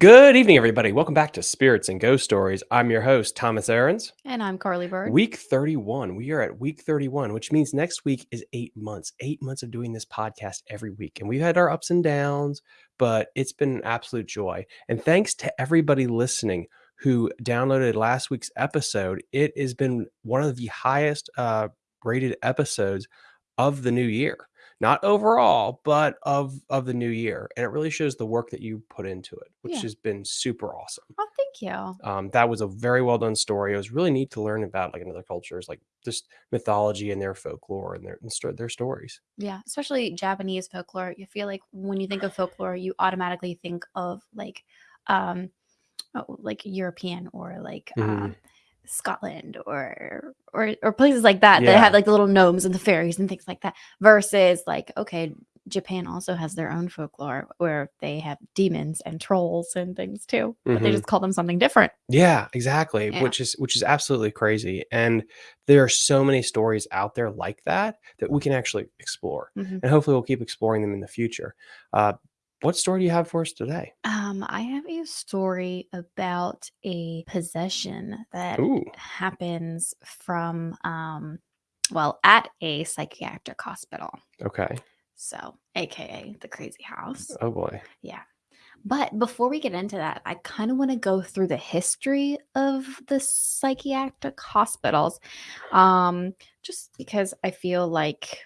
Good evening, everybody. Welcome back to Spirits and Ghost Stories. I'm your host, Thomas Aarons. And I'm Carly Bird. Week 31. We are at week 31, which means next week is eight months, eight months of doing this podcast every week. And we've had our ups and downs, but it's been an absolute joy. And thanks to everybody listening who downloaded last week's episode. It has been one of the highest uh, rated episodes of the new year not overall, but of of the new year. And it really shows the work that you put into it, which Yeah. has been super awesome. Oh, thank you. Um, that was a very well done story. It was really neat to learn about like another cultures, like just mythology and their folklore and their and their stories. Yeah, especially Japanese folklore. You feel like when you think of folklore, you automatically think of like um oh, like European or like Mhm. um Scotland or or or places like that that have like the little gnomes and the fairies and things like that versus like okay Japan also has their own folklore where they have demons and trolls and things too but they Mhm. just call them something different Yeah, exactly. Yeah. Which is which is absolutely crazy. And there are so many stories out there like that that we can actually explore. Mhm. And hopefully we'll keep exploring them in the future. Uh, what story do you have for us today? Um, I have a story about a possession that Ooh, happens from um well, at a psychiatric hospital. okay. So, aka the crazy house. Oh boy. Yeah. But before we get into that, I kind of want to go through the history of the psychiatric hospitals. Um, just because I feel like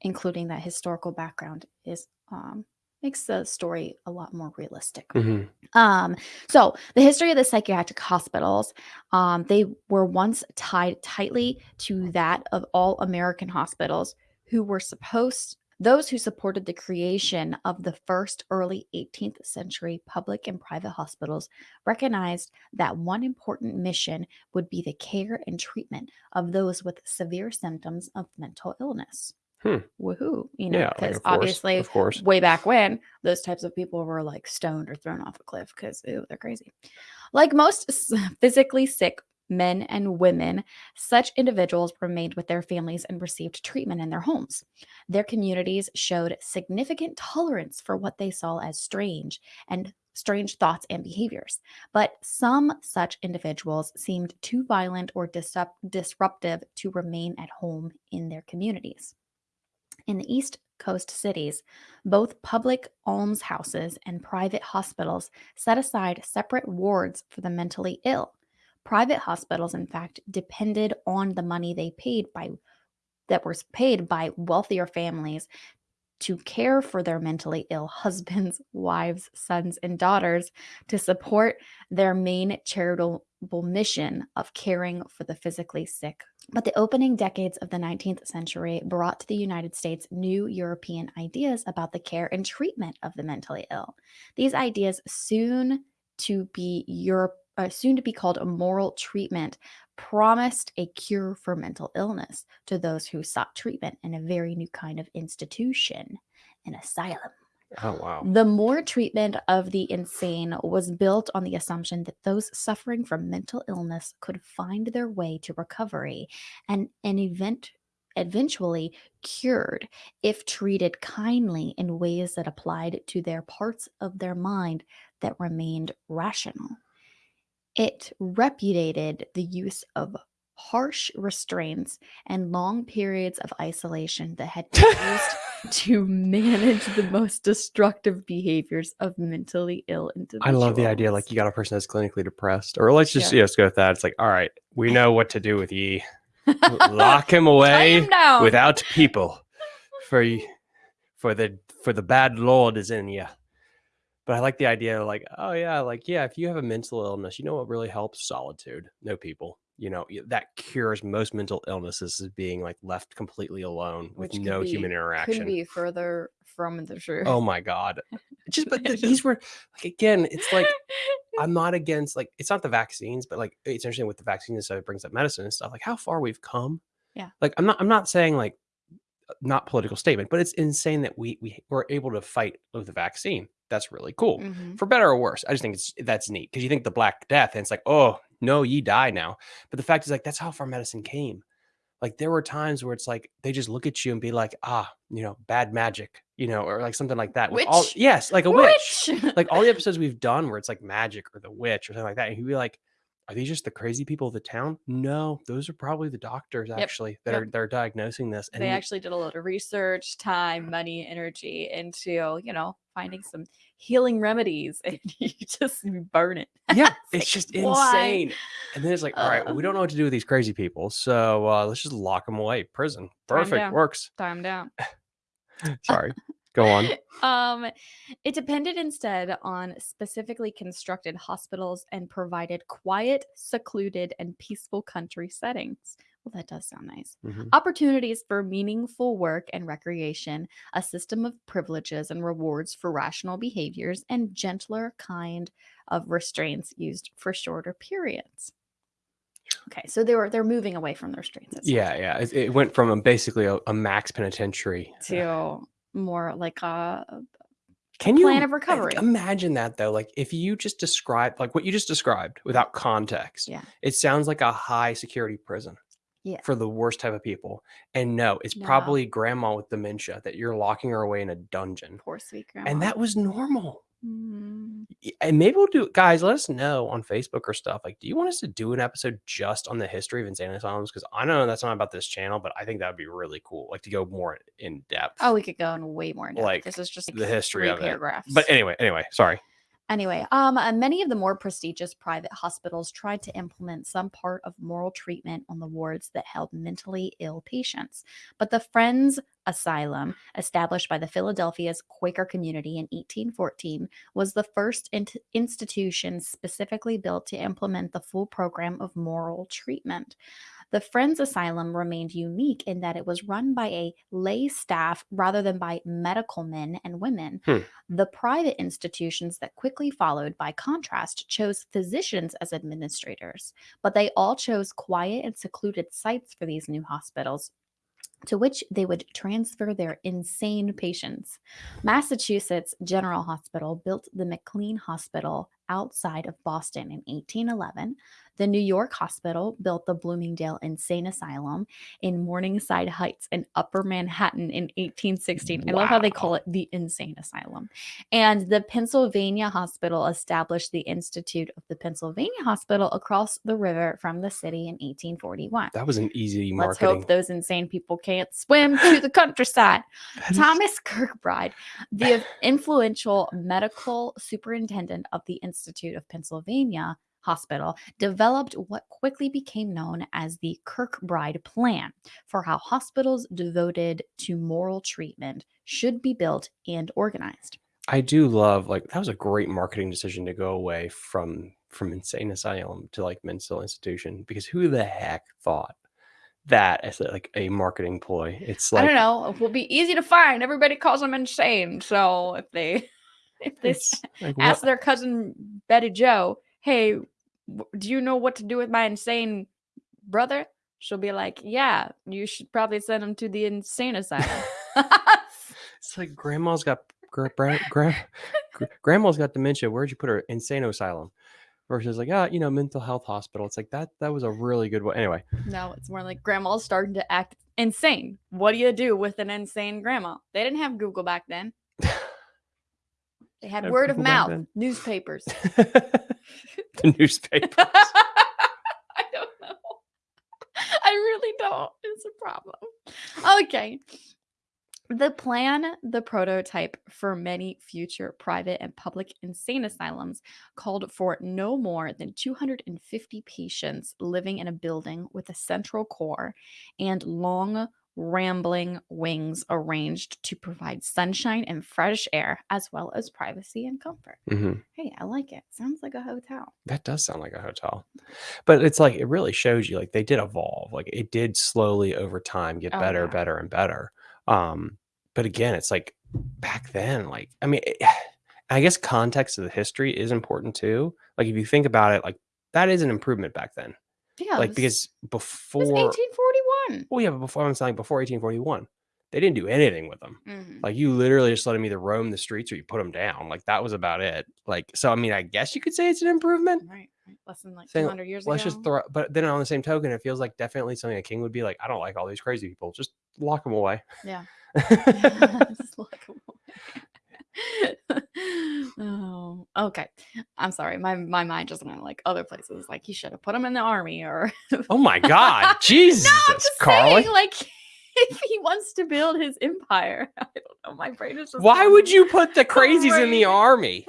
including that historical background is um makes the story a lot more realistic. Mhm. Um, so the history of the psychiatric hospitals, um, they were once tied tightly to that of all American hospitals who were supposed those who supported the creation of the first early 18th century public and private hospitals recognized that one important mission would be the care and treatment of those with severe symptoms of mental illness. Hmm. Woohoo! You know, Yeah, because of obviously of course. way back when those types of people were like stoned or thrown off a cliff because they're crazy. Like most physically sick men and women, such individuals remained with their families and received treatment in their homes. Their communities showed significant tolerance for what they saw as strange and strange thoughts and behaviors. But some such individuals seemed too violent or disrupt- disruptive to remain at home in their communities. In the East Coast cities, both public almshouses and private hospitals set aside separate wards for the mentally ill. Private hospitals, in fact, depended on the money they paid by that was paid by wealthier families to care for their mentally ill husbands, wives, sons, and daughters to support their main charitable mission of caring for the physically sick. But the opening decades of the 19th century brought to the United States new European ideas about the care and treatment of the mentally ill. These ideas soon to be Europe uh, soon to be called a moral treatment promised a cure for mental illness to those who sought treatment in a very new kind of institution, an asylum. Oh wow. The more treatment of the insane was built on the assumption that those suffering from mental illness could find their way to recovery and an event eventually cured if treated kindly in ways that applied to their parts of their mind that remained rational. It repudiated the use of harsh restraints and long periods of isolation that had been used to manage the most destructive behaviors of mentally ill individuals. I love the idea like you got a person that's clinically depressed, or let's just Yeah. just go with that. It's like, all right, we know what to do with ye. Lock him away him without people, for for the for the bad lord is in you. But I like the idea, of like, oh yeah, like yeah, if you have a mental illness, you know what really helps? Solitude, no people. You know that cures most mental illnesses is being like left completely alone with Which could no be- human interaction. Couldn't be further from the oh truth. Oh my god! Just but the, these were like again, it's like I'm not against like it's not the vaccines, but like it's interesting with the vaccines, so it brings up medicine and stuff. Like how far we've come. Yeah. Like I'm not I'm not saying like not political statement, but it's insane that we we were able to fight with the vaccine. That's really cool. Mhm. For better or worse. I just think it's that's neat because you think the Black Death and it's like, oh no, ye die now. But the fact is like that's how far medicine came. like there were times where it's like they just look at you and be like, ah, you know, bad magic, you know, or like something like that. with all- yes, like a witch. Witch. Like all the episodes we've done where it's like magic or the witch or something like that. And he'd be like, are these just the crazy people of the town? No, those are probably the doctors actually that yep. are they're diagnosing this. And they actually did a lot of research, time, money, energy into, you know, finding some healing remedies and you just burn it. yeah, It's it's just why? insane. And then it's like, all right, well, we don't know what to do with these crazy people, so uh, let's just lock them away. Prison, Time perfect, down. works. Time down. Sorry, go on. um, it depended instead on specifically constructed hospitals and provided quiet, secluded, and peaceful country settings. Well, that does sound nice. Mhm. Opportunities for meaningful work and recreation, a system of privileges and rewards for rational behaviors, and gentler kind of restraints used for shorter periods. Okay, so they were they're moving away from the restraints. Yeah, yeah. It, it went from a, basically a, a max penitentiary. To more like a Can you plan of recovery. Imagine that though. Like if you just describe like what you just described without context, Yeah. it sounds like a high security prison. Yeah. For the worst type of people. And no, it's No. probably grandma with dementia that you're locking her away in a dungeon. poor sweet grandma. And that was normal. Mm, And maybe we'll do guys, let us know on Facebook or stuff. Like, do you want us to do an episode just on the history of insane asylums? Because I know that's not about this channel, but I think that would be really cool. Like to go more in depth. Oh, we could go in way more in depth. Like, this is just the history of it. paragraphs. But anyway, anyway, sorry. Anyway, um, uh, many of the more prestigious private hospitals tried to implement some part of moral treatment on the wards that held mentally ill patients. But the Friends Asylum, established by the Philadelphia's Quaker community in 1814, was the first int- institution specifically built to implement the full program of moral treatment. The Friends Asylum remained unique in that it was run by a lay staff rather than by medical men and women. Hmm. The private institutions that quickly followed, by contrast, chose physicians as administrators, but they all chose quiet and secluded sites for these new hospitals. To which they would transfer their insane patients. Massachusetts General Hospital built the McLean Hospital outside of Boston in 1811. The New York Hospital built the Bloomingdale Insane Asylum in Morningside Heights in Upper Manhattan in 1816. I love how they call it the Insane Asylum. And the Pennsylvania Hospital established the Institute of the Pennsylvania Hospital across the river from the city in 1841. That was an easy marketing. Let's hope those insane people can't swim to the countryside. Is- Thomas Kirkbride, the influential medical superintendent of the Institute of Pennsylvania Hospital, developed what quickly became known as the Kirkbride Plan for how hospitals devoted to moral treatment should be built and organized. I do love like that was a great marketing decision to go away from from insane asylum to like mental institution because who the heck thought that as like a marketing ploy? It's like I don't know. It will be easy to find. Everybody calls them insane. So if they if they ask what- their cousin Betty Joe, "Hey, do you know what to do with my insane brother?" She'll be like, "Yeah, you should probably send him to the insane asylum." It's like grandma's got gra- bra- gra- grandma's got dementia. Where'd you put her? Insane asylum. Versus like, ah, you know, mental health hospital. It's like that. That was a really good one. Anyway, no, it's more like grandma's starting to act insane. What do you do with an insane grandma? They didn't have Google back then. They had word of mouth, newspapers. the newspapers. I don't know. I really don't. It's a problem. Okay. The plan, the prototype for many future private and public insane asylums, called for no more than 250 patients living in a building with a central core and long, rambling wings arranged to provide sunshine and fresh air, as well as privacy and comfort. Mhm. Hey, I like it. Sounds like a hotel. That does sound like a hotel. But it's like it really shows you like they did evolve. Like it did slowly over time get Oh, better, yeah. better and better. Um but again, it's like back then like I mean it- I guess context of the history is important too. Like if you think about it like that is an improvement back then. Yeah. like this- because was before 1841. well yeah, but before I'm saying before 1841, they didn't do anything with them. Mhm. Like you literally just let them either roam the streets or you put them down. Like that was about it. Like so, I mean, I guess you could say it's an improvement. Right. right. Less than like Saying, 200 years Let's ago. just throw. But then on the same token, it feels like definitely something a king would be like. I don't like all these crazy people. Just lock them away. Yeah. Just look away. okay. I'm sorry. My my mind just went like other places. Like you should have put him in the army or oh my god, Jesus, no, I'm just Carly. saying, like if he wants to build his empire. I don't know. My brain is just Why would you put the crazies in the army?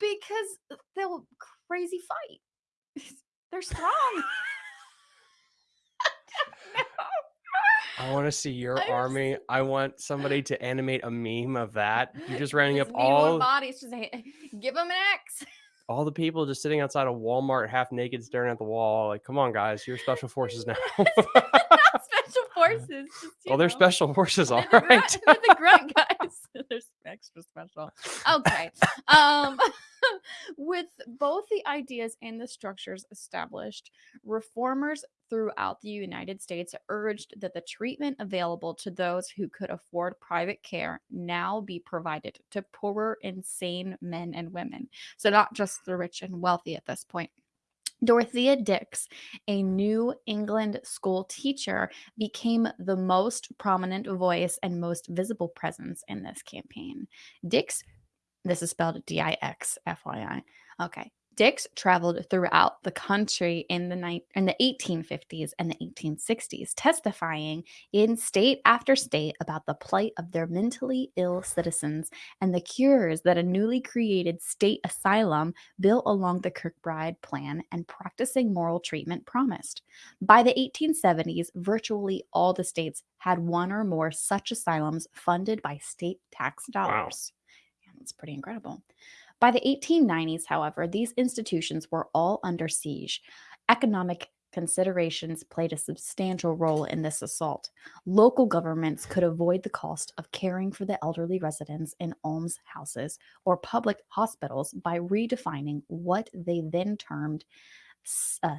because they'll crazy fight. They're strong. I want to see your I army. I want somebody to animate a meme of that. You're just rounding up Just need one all body. It's just give them an X. all the people just sitting outside of Walmart, half naked, staring at the wall. Like, come on, guys, you're special forces now. Not special forces. Just, well, they're special forces, all They're the, right. grunt, they're the grunt guys. they're extra special. Okay. Um, with both the ideas and the structures established, reformers throughout the United States urged that the treatment available to those who could afford private care now be provided to poorer, insane men and women. So, not just the rich and wealthy at this point. Dorothea Dix, a New England school teacher, became the most prominent voice and most visible presence in this campaign. Dix, this is spelled D I X, FYI. Okay. Dix traveled throughout the country in the ni- in the 1850s and the 1860s, testifying in state after state about the plight of their mentally ill citizens and the cures that a newly created state asylum built along the Kirkbride plan and practicing moral treatment promised. By the 1870s, virtually all the states had one or more such asylums funded by state tax dollars. Yeah, that's pretty incredible. By the 1890s, however, these institutions were all under siege. Economic considerations played a substantial role in this assault. Local governments could avoid the cost of caring for the elderly residents in almshouses or public hospitals by redefining what they then termed uh,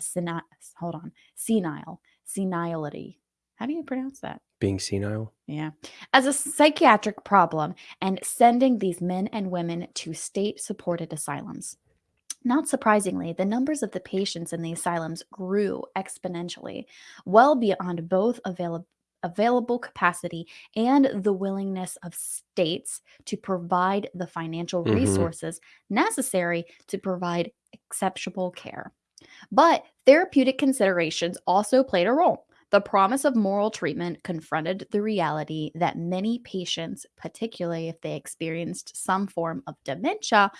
hold on senile senility. How do you pronounce that? Being senile. Yeah. As a psychiatric problem and sending these men and women to state supported asylums. Not surprisingly, the numbers of the patients in the asylums grew exponentially, well beyond both available available capacity and the willingness of states to provide the financial Mhm. resources necessary to provide acceptable care. But therapeutic considerations also played a role. The promise of moral treatment confronted the reality that many patients, particularly if they experienced some form of dementia,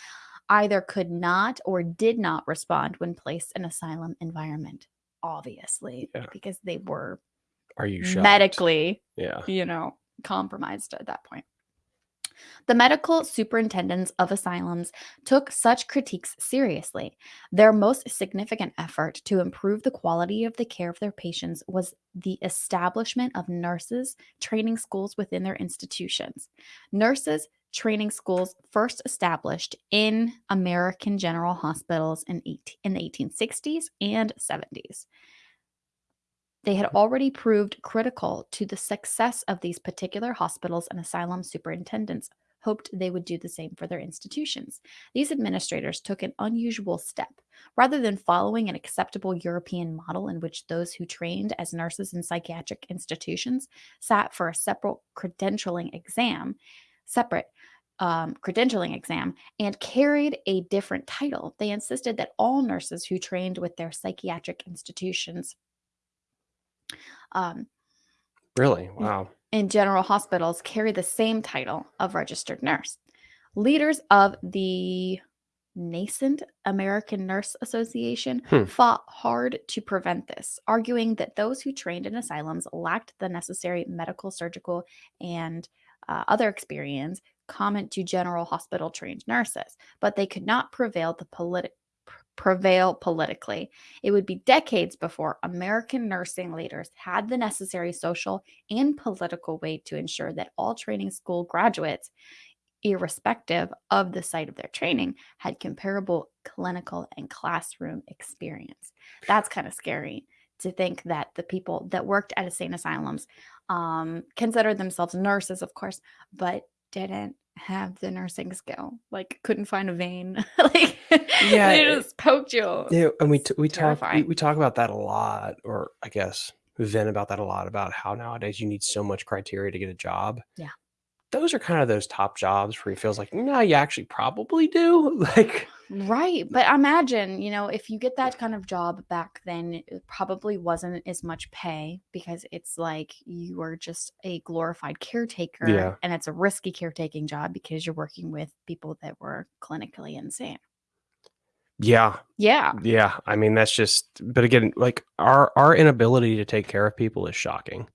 either could not or did not respond when placed in asylum environment. Obviously, Yeah. because they were Are you shocked? medically Yeah. you know, compromised at that point. The medical superintendents of asylums took such critiques seriously. Their most significant effort to improve the quality of the care of their patients was the establishment of nurses training schools within their institutions. Nurses training schools first established in American general hospitals in, 18, in the 1860s and 70s. They had already proved critical to the success of these particular hospitals, and asylum superintendents hoped they would do the same for their institutions. These administrators took an unusual step. Rather than following an acceptable European model in which those who trained as nurses in psychiatric institutions sat for a separate credentialing exam, separate um, credentialing exam, and carried a different title, they insisted that all nurses who trained with their psychiatric institutions um, Really? Wow. in general hospitals carry the same title of registered nurse. Leaders of the nascent American Nurse Association Hmm. fought hard to prevent this, arguing that those who trained in asylums lacked the necessary medical, surgical, and uh, other experience common to general hospital trained nurses, but they could not prevail the politi- prevail politically. It would be decades before American nursing leaders had the necessary social and political weight to ensure that all training school graduates, irrespective of the site of their training, had comparable clinical and classroom experience. That's kind of scary to think that the people that worked at insane asylums um, considered themselves nurses, of course, but didn't have the nursing skill. Like, couldn't find a vein. like, Yeah, they it- just poked you. Yeah, and we t- we talk we, we talk about that a lot, or I guess vent about that a lot about how nowadays you need so much criteria to get a job. Yeah. those are kind of those top jobs where he feels like, no, you actually probably do. Like, Right. But imagine, you know, if you get that kind of job back then, it probably wasn't as much pay because it's like you were just a glorified caretaker. Yeah. And it's a risky caretaking job because you're working with people that were clinically insane. yeah, Yeah. yeah. I mean, that's just. But again, like our our inability to take care of people is shocking.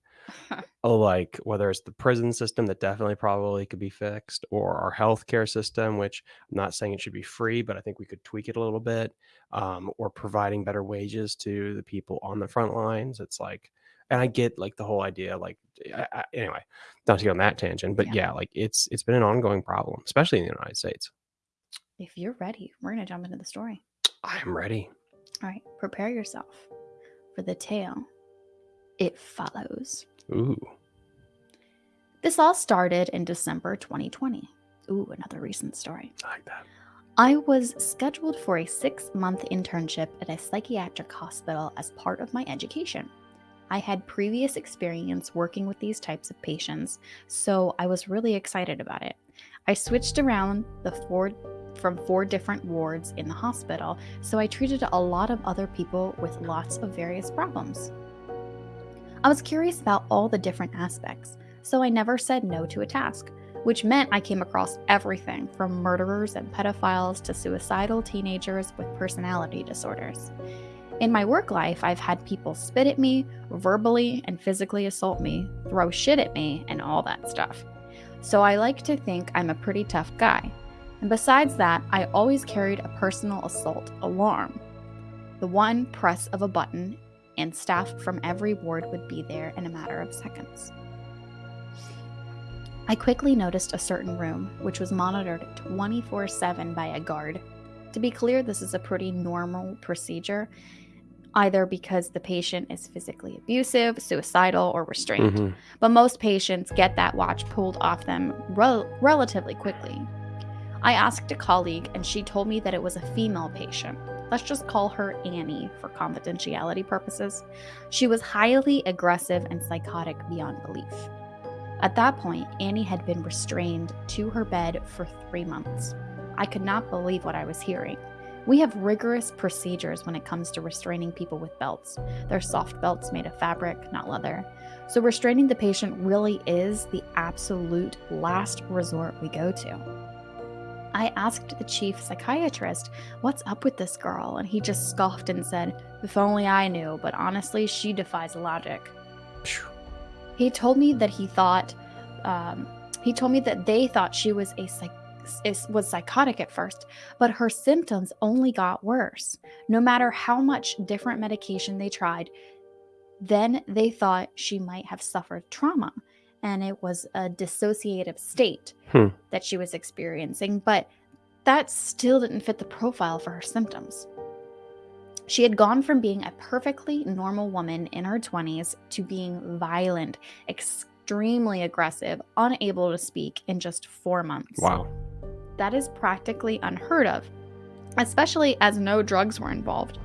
Like whether it's the prison system that definitely probably could be fixed or our healthcare system which i'm not saying it should be free but i think we could tweak it a little bit um, or providing better wages to the people on the front lines it's like and i get like the whole idea like I, I, anyway not to go on that tangent but Yeah. yeah. like it's it's been an ongoing problem especially in the united states If you're ready, we're going to jump into the story. i am ready All right. Prepare yourself for the tale. It follows. Ooh This all started in December 2020. Ooh, another recent story. i like that I was scheduled for a six month internship at a psychiatric hospital as part of my education. I had previous experience working with these types of patients, so I was really excited about it. I switched around the four from four different wards in the hospital, so I treated a lot of other people with lots of various problems. I was curious about all the different aspects, so I never said no to a task which meant I came across everything from murderers and pedophiles to suicidal teenagers with personality disorders. In my work life, I've had people spit at me, verbally and physically assault me, throw shit at me, and all that stuff. So I like to think I'm a pretty tough guy. And besides that, I always carried a personal assault alarm. The one press of a button, and staff from every ward would be there in a matter of seconds. I quickly noticed a certain room, which was monitored 24 7 by a guard. To be clear, this is a pretty normal procedure, either because the patient is physically abusive, suicidal, or restrained. Mhm. But most patients get that watch pulled off them rel- relatively quickly. I asked a colleague, and she told me that it was a female patient. Let's just call her Annie for confidentiality purposes. She was highly aggressive and psychotic beyond belief. At that point, Annie had been restrained to her bed for three months. I could not believe what I was hearing. We have rigorous procedures when it comes to restraining people with belts. They're soft belts made of fabric, not leather. So, restraining the patient really is the absolute last resort we go to. I asked the chief psychiatrist, What's up with this girl? And he just scoffed and said, If only I knew, but honestly, she defies logic. He told me that he thought, um, he told me that they thought she was a psych- was psychotic at first, but her symptoms only got worse. No matter how much different medication they tried, then they thought she might have suffered trauma, and it was a dissociative state Hmm. that she was experiencing. But that still didn't fit the profile for her symptoms. She had gone from being a perfectly normal woman in her 20s to being violent, extremely aggressive, unable to speak in just four months. wow That is practically unheard of, especially as no drugs were involved.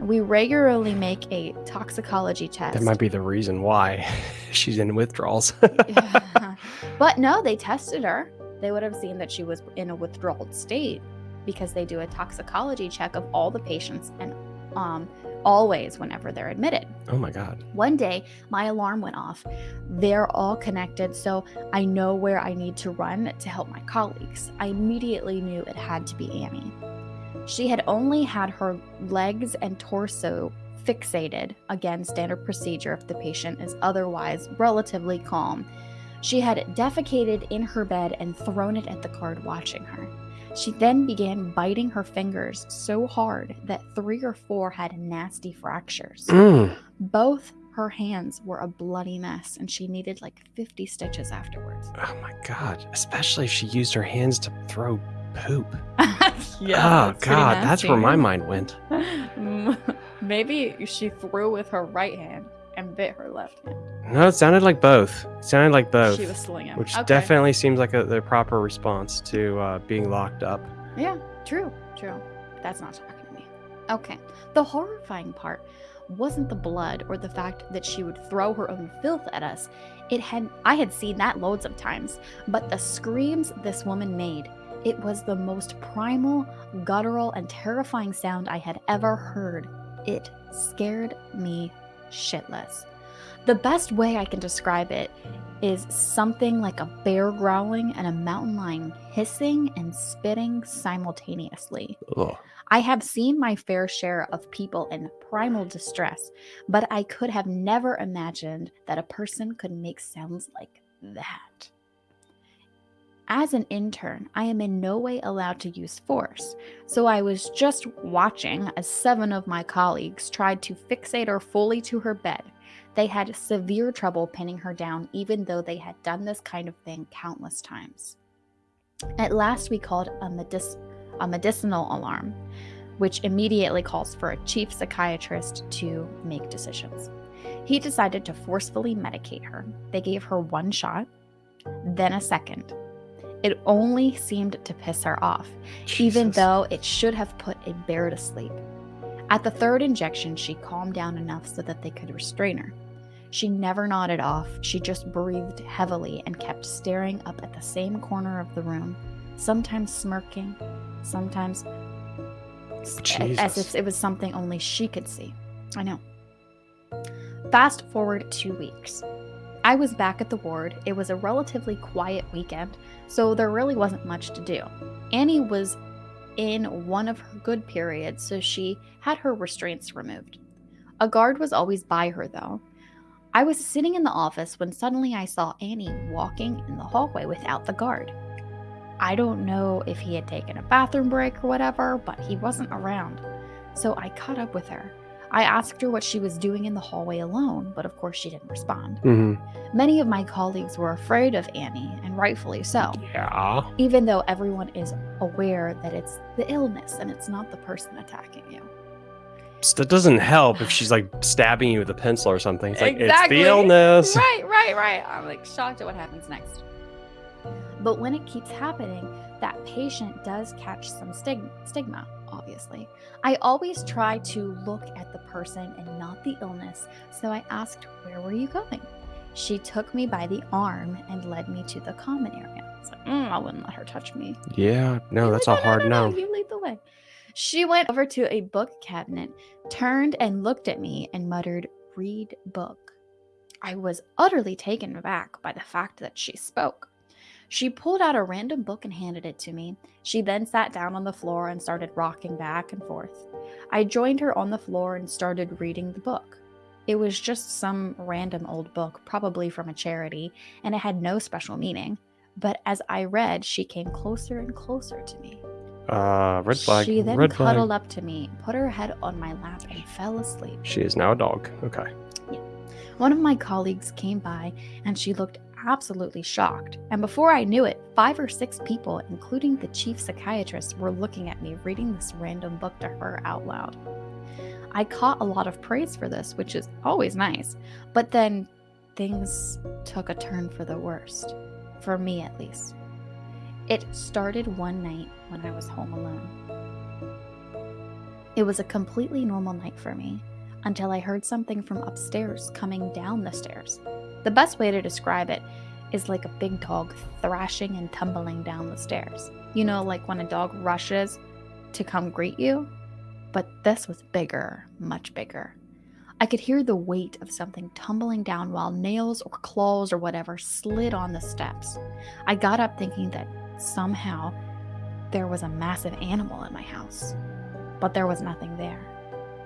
We regularly make a toxicology test. that might be the reason why she's in withdrawals but no, they tested her. They would have seen that she was in a withdrawal state because they do a toxicology check of all the patients and um, always whenever they're admitted. oh my god One day, my alarm went off. They're all connected, so I know where I need to run to help my colleagues. I immediately knew it had to be Annie. She had only had her legs and torso fixated, again, standard procedure if the patient is otherwise relatively calm. She had defecated in her bed and thrown it at the guard watching her. She then began biting her fingers so hard that three or four had nasty fractures. Mm. Both her hands were a bloody mess and she needed like 50 stitches afterwards. oh my god especially if she used her hands to throw poop yeah. oh god that's where my mind went Maybe she threw with her right hand and bit her left hand. No, it sounded like both. It sounded like both. She was slinging. which Okay. definitely seems like a, the proper response to uh, being locked up. Yeah, true, true. That's not talking to me. Okay. The horrifying part wasn't the blood or the fact that she would throw her own filth at us. It had I had seen that loads of times, but the screams this woman made, it was the most primal, guttural, and terrifying sound I had ever heard. It scared me shitless. The best way I can describe it is something like a bear growling and a mountain lion hissing and spitting simultaneously. Ugh. I have seen my fair share of people in primal distress, but I could have never imagined that a person could make sounds like that. As an intern, I am in no way allowed to use force, so I was just watching as seven of my colleagues tried to fixate her fully to her bed. They had severe trouble pinning her down, even though they had done this kind of thing countless times. At last, we called a, medic- a medicinal alarm, which immediately calls for a chief psychiatrist to make decisions. He decided to forcefully medicate her. They gave her one shot, then a second. It only seemed to piss her off, even though it should have put a bear to sleep. At the third injection, she calmed down enough so that they could restrain her. She never nodded off, she just breathed heavily and kept staring up at the same corner of the room, sometimes smirking, sometimes s- a- as if it was something only she could see. I know. Fast forward two weeks. I was back at the ward. It was a relatively quiet weekend, so there really wasn't much to do. Annie was in one of her good periods, so she had her restraints removed. A guard was always by her, though. I was sitting in the office when suddenly I saw Annie walking in the hallway without the guard. I don't know if he had taken a bathroom break or whatever, but he wasn't around. So I caught up with her. I asked her what she was doing in the hallway alone, but of course she didn't respond. Mhm. Many of my colleagues were afraid of Annie, and rightfully so Yeah. even though everyone is aware that it's the illness and it's not the person attacking you. So That doesn't help if she's like stabbing you with a pencil or something. It's like Exactly. it's the illness. Right, right, right. I'm like shocked at what happens next. But when it keeps happening, that patient does catch some stig- stigma, obviously. I always try to look at the person and not the illness, so I asked, Where were you going? She took me by the arm and led me to the common area. I was like, "Mm, I wouldn't let her touch me. Yeah. No, that's like, a hard no. You lead the way. She went over to a book cabinet, turned and looked at me, and muttered, Read book. I was utterly taken aback by the fact that she spoke. She pulled out a random book and handed it to me. She then sat down on the floor and started rocking back and forth. I joined her on the floor and started reading the book. It was just some random old book, probably from a charity, and it had no special meaning. But as I read, she came closer and closer to me. Uh, red flag. She then red flag. cuddled up to me, put her head on my lap, and fell asleep. She is now a dog. Okay. One of my colleagues came by and she looked absolutely shocked. And before I knew it, five or six people, including the chief psychiatrist, were looking at me reading this random book to her out loud. I caught a lot of praise for this, which is always nice, but then things took a turn for the worst. For me, at least. It started one night when I was home alone. It was a completely normal night for me until I heard something from upstairs coming down the stairs. The best way to describe it is like a big dog thrashing and tumbling down the stairs. You know, like when a dog rushes to come greet you? But this was bigger, much bigger. I could hear the weight of something tumbling down while nails or claws or whatever slid on the steps. I got up thinking that somehow there was a massive animal in my house, but there was nothing there.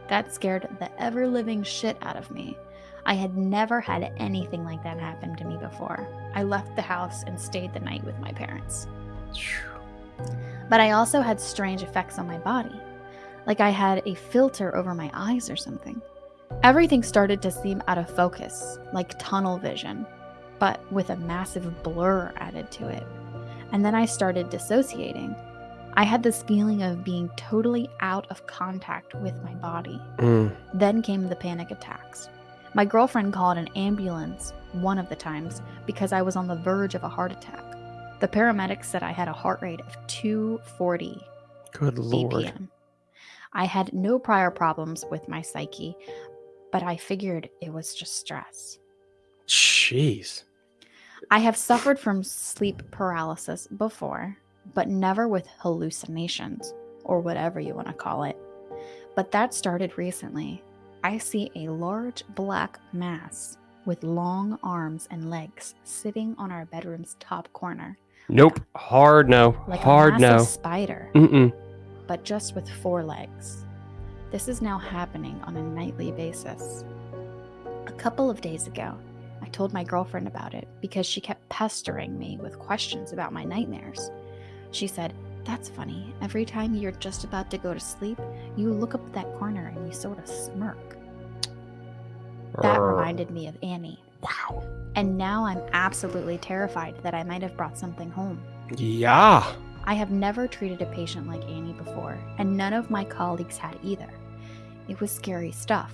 That scared the ever living shit out of me. I had never had anything like that happen to me before. I left the house and stayed the night with my parents. But I also had strange effects on my body. Like I had a filter over my eyes or something. Everything started to seem out of focus, like tunnel vision, but with a massive blur added to it. And then I started dissociating. I had this feeling of being totally out of contact with my body. Mm. Then came the panic attacks. My girlfriend called an ambulance one of the times because I was on the verge of a heart attack. The paramedics said I had a heart rate of 240 Good lord. BPM. I had no prior problems with my psyche, but I figured it was just stress. Jeez. I have suffered from sleep paralysis before, but never with hallucinations or whatever you want to call it. But that started recently. I see a large black mass with long arms and legs sitting on our bedroom's top corner, Nope. Hard no. like Hard a no. spider, Mm-mm. but just with four legs. This is now happening on a nightly basis. A couple of days ago, I told my girlfriend about it because she kept pestering me with questions about my nightmares. She said, That's funny. Every time you're just about to go to sleep, you look up at that corner and you sort of smirk. That reminded me of Annie. Wow. And now I'm absolutely terrified that I might have brought something home. Yeah. I have never treated a patient like Annie before, and none of my colleagues had either. It was scary stuff,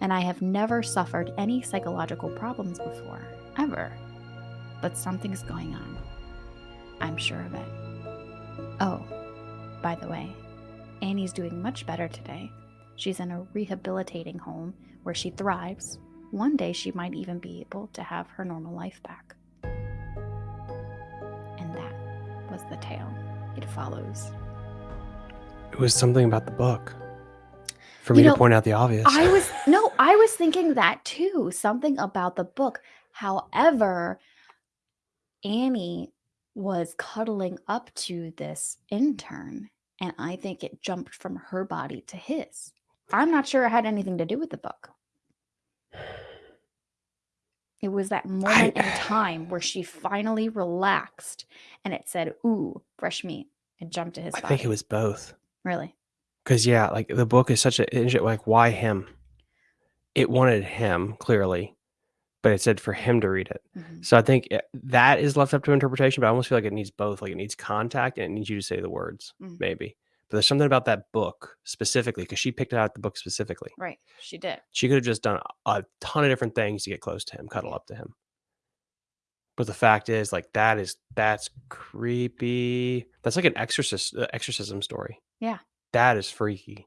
and I have never suffered any psychological problems before, ever. But something's going on. I'm sure of it. Oh, by the way, Annie's doing much better today. She's in a rehabilitating home where she thrives. One day she might even be able to have her normal life back. And that was the tale. It follows. It was something about the book. For You me know, to point out the obvious. I was no, I was thinking that too. Something about the book. However, Annie was cuddling up to this intern, and I think it jumped from her body to his. I'm not sure it had anything to do with the book. It was that moment in time where she finally relaxed and it said, Ooh, fresh meat. It jumped to his I body. think it was both. really. Because yeah, like the book is such a like why him? It wanted him clearly, but it said for him to read it. Mhm. So I think it- that is left up to interpretation. But I almost feel like it needs both. Like it needs contact and it needs you to say the words, Mhm. maybe. But there's something about that book specifically because she picked out the book specifically. Right. She did. She could have just done a ton of different things to get close to him, cuddle up to him. But the fact is, like that is that's creepy. That's like an exorcist uh, exorcism story. Yeah. That is freaky.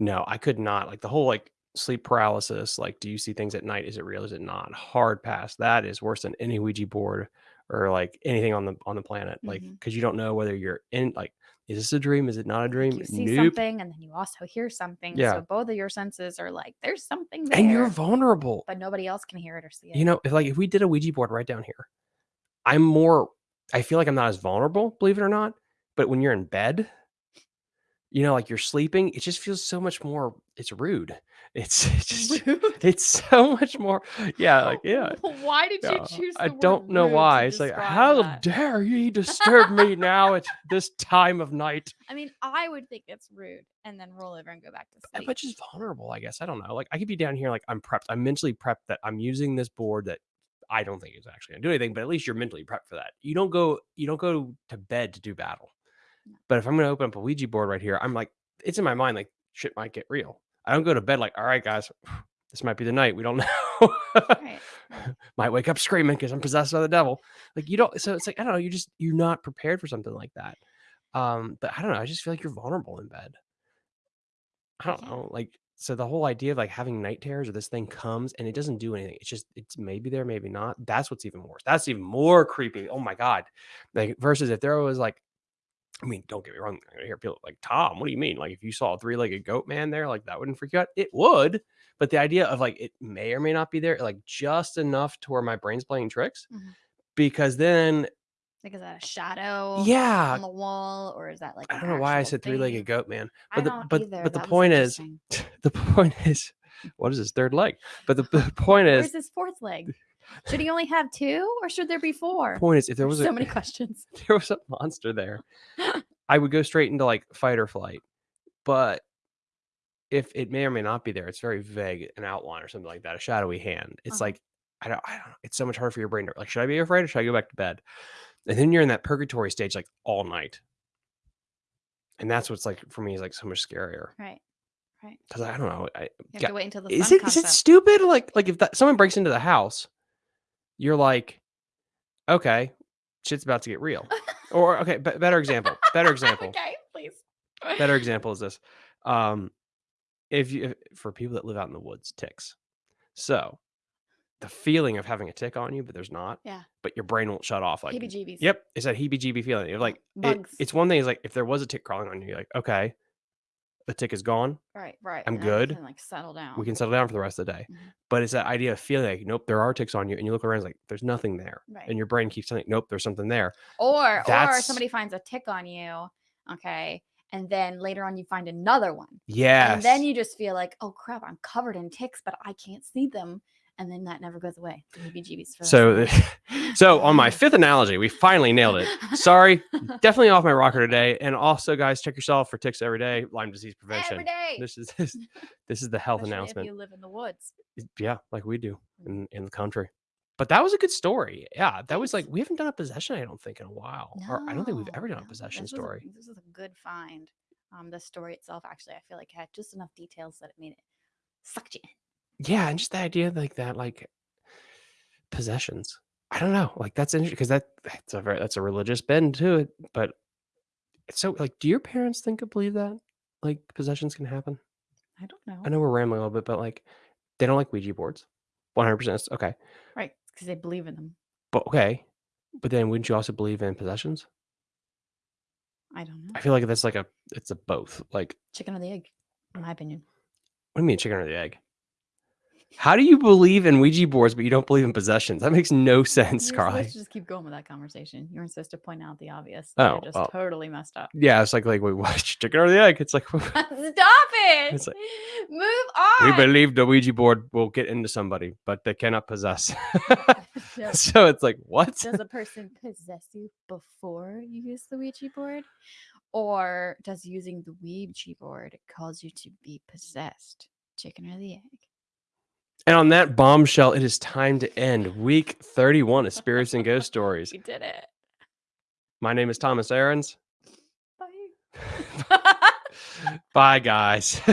No, I could not. Like the whole like sleep paralysis. Like, do you see things at night? Is it real? Is it not? Hard pass. That is worse than any Ouija board or like anything on the on the planet. Like, mm-hmm. because you don't know whether you're in like, is this a dream? Is it not a dream? You see Nope. something and then you also hear something. Yeah. So both of your senses are like, there's something there. And you're vulnerable. but nobody else can hear it or see it. You know, if like if we did a Ouija board right down here, I'm more I feel like I'm not as vulnerable, believe it or not. But when you're in bed, you know, like you're sleeping, it just feels so much more it's rude. It's, it's just Rude. it's so much more yeah, like yeah. Why did yeah, you choose? I don't know why. It's like, how that? dare you disturb me now at this time of night? I mean, I would think it's rude, and then roll over and go back to sleep. But just vulnerable, I guess. I don't know. Like I could be down here, like I'm prepped. I'm mentally prepped that I'm using this board that I don't think is actually gonna do anything, but at least you're mentally prepped for that. You don't go you don't go to bed to do battle. No. But if I'm gonna open up a Ouija board right here, I'm like, it's in my mind, like shit might get real. I don't go to bed like, all right, guys, this might be the night. We don't know. Right, might wake up screaming because I'm possessed by the devil. Like you don't. So it's like I don't know. You just you're not prepared for something like that. Um, but I don't know. I just feel like you're vulnerable in bed. I don't Yeah. know. Like so, the whole idea of like having night terrors or this thing comes and it doesn't do anything. It's just it's maybe there, maybe not. That's what's even worse. That's even more creepy. Oh my god. Like versus if there was like. I mean, don't get me wrong. I hear people like Tom. What do you mean? Like, if you saw a three-legged goat man there, like that wouldn't freak you out. It would, but the idea of like it may or may not be there, like just enough to where my brain's playing tricks, Mhm. because then, like is that a shadow yeah, on the wall, or is that like I don't know why I said three-legged goat man, but the but either. but the That was point is, the point is, what is his third leg? But the, the point is, Where's his fourth leg? Should he only have two, or should there be four? point is, if there There's was so a many questions. if there was a monster there, I would go straight into like fight or flight. But if it may or may not be there, it's very vague, an outline or something like that, a shadowy hand. It's Uh-huh. like I don't, I don't know. It's so much harder for your brain to like, should I be afraid or should I go back to bed? And then you're in that purgatory stage like all night. And that's what's like for me is like so much scarier. Right. Right. because I don't know. I, You have Yeah. to wait until the is sun it is it up. stupid? Like like if that, someone breaks into the house, you're like, okay, shit's about to get real. or okay, be- better example. Better example. okay, please. better example is this um if you if, for people that live out in the woods ticks so the feeling of having a tick on you but there's not Yeah. but your brain won't shut off like Heebie-jeebies. yep it's that heebie jeebie feeling you're like it- Bugs. it's one thing is like if there was a tick crawling on you you're like okay the tick is gone Right, right. I'm and good. Can, like settle down. we can settle down for the rest of the day Mhm. but it's that idea of feeling like nope there are ticks on you and you look around it's like there's nothing there Right. and your brain keeps telling nope there's something there or or somebody finds a tick on you, okay, and then later on you find another one. yes And then you just feel like, oh crap, I'm covered in ticks, but I can't see them. And then that never goes away. So rest of the day. so on my fifth analogy we finally nailed it sorry definitely off my rocker today. And also, guys, check yourself for ticks every day. Lyme disease prevention. Every day. This is this, this is the health Especially announcement. If you live in the woods. Yeah, like we do Mm. in, in the country. But that was a good story. Yeah, that was like we haven't done a possession. I don't think in a while, or I don't think we've ever No, done a possession this was a- story. this is a good find. Um, the story itself, actually, I feel like had just enough details that it made it sucked you in. Yeah, and just the idea like that, like possessions. I don't know, like that's interesting because that that's a very that's a religious bend to it. But it's so like, do your parents think or believe that like possessions can happen? I don't know. I know we're rambling a little bit, but like they don't like Ouija boards. One hundred percent. Okay, Right. Because they believe in them. but okay, but then wouldn't you also believe in possessions? I don't know. I feel like that's like a it's a both. Like, Chicken or the egg, in my opinion. what do you mean chicken or the egg? How do you believe in Ouija boards but you don't believe in possessions? That makes no sense, Carly. to just keep going with that conversation. You weren't supposed to point out the obvious. Oh, just well. totally messed up. Yeah, it's like like wait, what chicken or the egg? It's like Stop it! It's like- Move on. we believe the Ouija board will get into somebody, but they cannot possess. So it's like what? does a person possess you before you use the Ouija board? Or does using the Ouija board cause you to be possessed? Chicken or the egg? And on that bombshell, it is time to end week 31 of Spirits and Ghost Stories. We did it. My name is Thomas Aarons. Bye. Bye, guys.